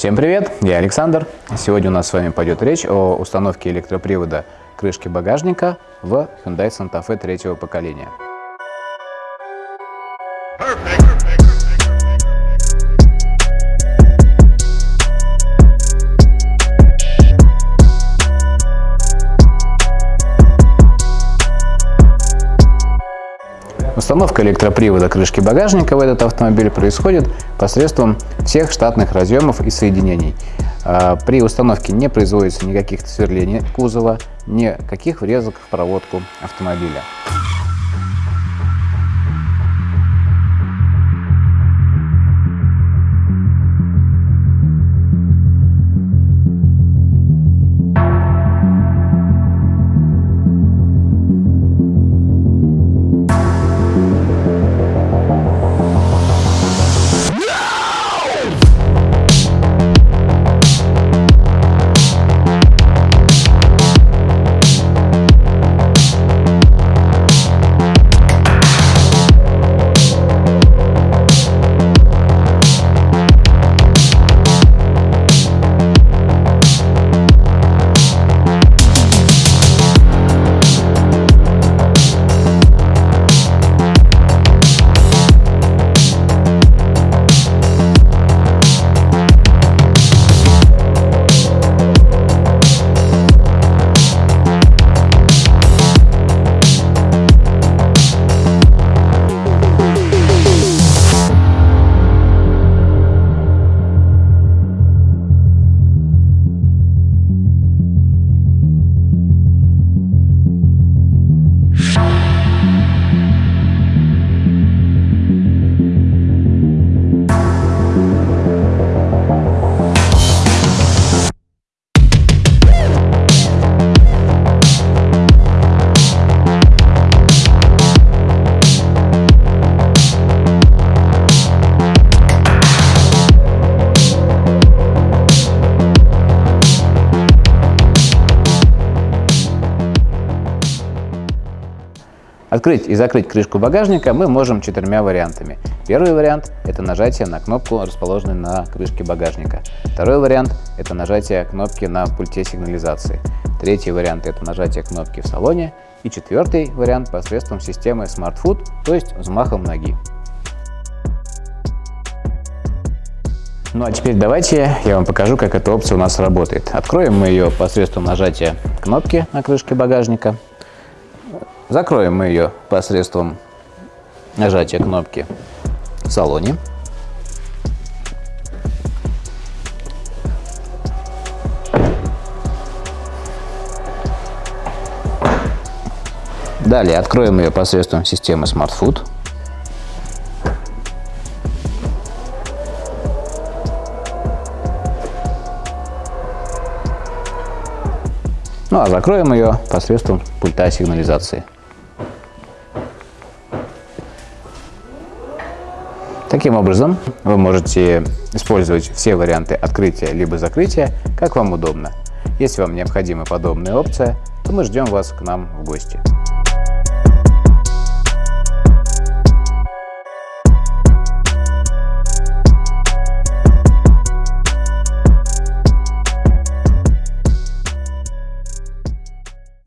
Всем привет, я Александр. Сегодня у нас с вами пойдет речь о установке электропривода крышки багажника в Hyundai Santa Fe третьего поколения. Установка электропривода крышки багажника в этот автомобиль происходит посредством всех штатных разъемов и соединений. А, при установке не производится никаких сверлений кузова, никаких врезок в проводку автомобиля. Открыть и закрыть крышку багажника мы можем четырьмя вариантами. Первый вариант – это нажатие на кнопку, расположенную на крышке багажника. Второй вариант – это нажатие кнопки на пульте сигнализации. Третий вариант – это нажатие кнопки в салоне. И четвертый вариант – посредством системы Smart Foot, то есть взмахом ноги. Ну а теперь давайте я вам покажу, как эта опция у нас работает. Откроем мы ее посредством нажатия кнопки на крышке багажника. Закроем мы ее посредством нажатия кнопки в салоне. Далее откроем ее посредством системы Smart Food. Ну а закроем ее посредством пульта сигнализации. Таким образом, вы можете использовать все варианты открытия либо закрытия, как вам удобно. Если вам необходима подобная опция, то мы ждем вас к нам в гости.